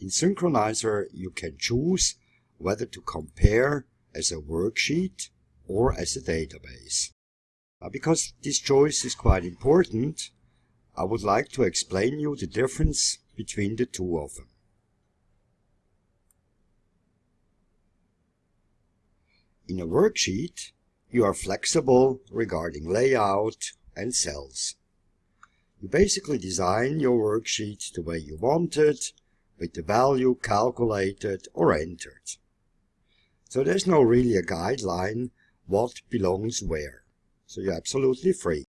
In Synkronizer, you can choose whether to compare as a worksheet or as a database. Now, because this choice is quite important, I would like to explain you the difference between the two of them. In a worksheet, you are flexible regarding layout and cells. You basically design your worksheet the way you want it, with the value calculated or entered. So there's no really a guideline what belongs where. So you're absolutely free.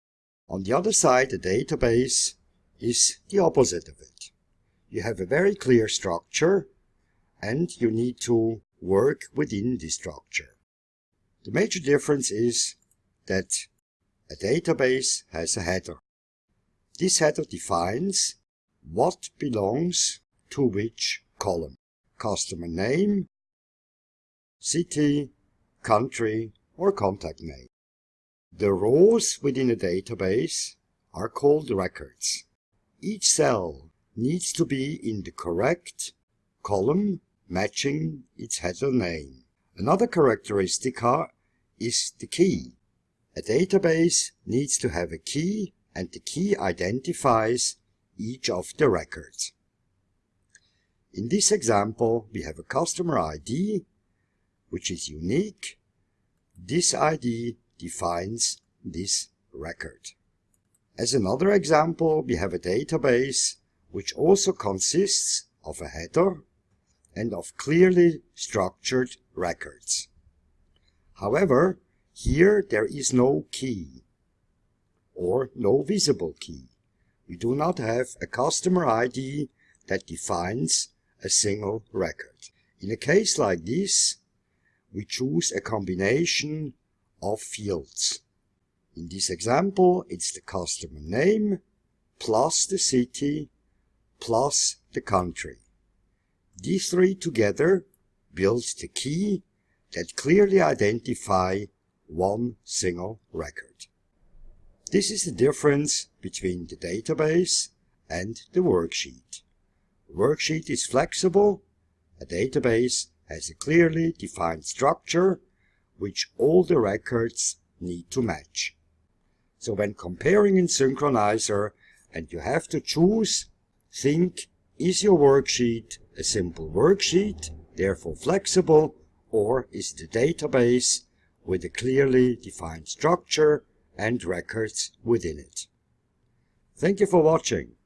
On the other side, the database is the opposite of it. You have a very clear structure and you need to work within this structure. The major difference is that a database has a header. This header defines what belongs to which column. Customer name, city, country or contact name. The rows within a database are called records. Each cell needs to be in the correct column matching its header name. Another characteristic is the key. A database needs to have a key and the key identifies each of the records. In this example, we have a customer ID, which is unique. This ID defines this record. As another example, we have a database which also consists of a header and of clearly structured records. However, here there is no key or no visible key. We do not have a customer ID that defines a single record. In a case like this, we choose a combination of fields. In this example, it's the customer name plus the city plus the country. These three together build the key that clearly identify one single record. This is the difference between the database and the worksheet. Worksheet is flexible. A database has a clearly defined structure which all the records need to match. So when comparing in Synkronizer and you have to choose, think is your worksheet a simple worksheet, therefore flexible, or is a database with a clearly defined structure and records within it? Thank you for watching.